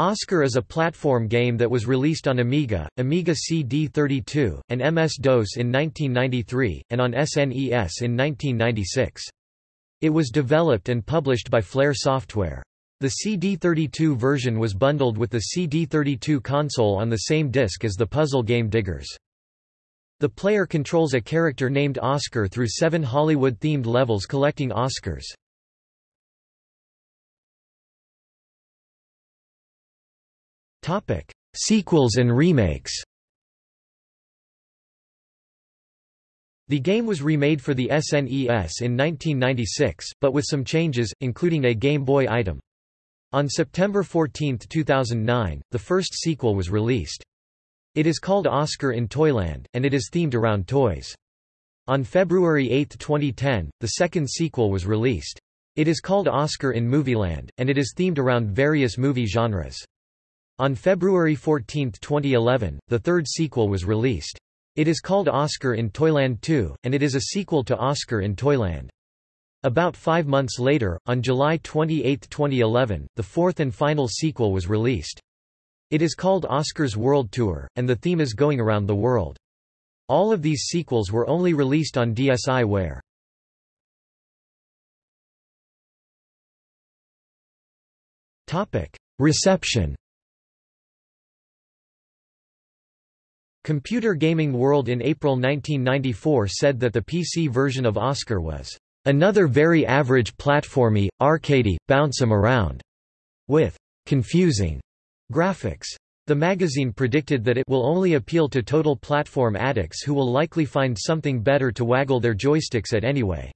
Oscar is a platform game that was released on Amiga, Amiga CD32, and MS-DOS in 1993, and on SNES in 1996. It was developed and published by Flair Software. The CD32 version was bundled with the CD32 console on the same disc as the puzzle game Diggers. The player controls a character named Oscar through seven Hollywood-themed levels collecting Oscars. Sequels and remakes The game was remade for the SNES in 1996, but with some changes, including a Game Boy item. On September 14, 2009, the first sequel was released. It is called Oscar in Toyland, and it is themed around toys. On February 8, 2010, the second sequel was released. It is called Oscar in Movieland, and it is themed around various movie genres. On February 14, 2011, the third sequel was released. It is called Oscar in Toyland 2, and it is a sequel to Oscar in Toyland. About five months later, on July 28, 2011, the fourth and final sequel was released. It is called Oscar's World Tour, and the theme is going around the world. All of these sequels were only released on DSiWare. Reception Computer Gaming World in April 1994 said that the PC version of Oscar was Another very average platformy, arcadey, bounce 'em around, with confusing graphics. The magazine predicted that it will only appeal to total platform addicts who will likely find something better to waggle their joysticks at anyway.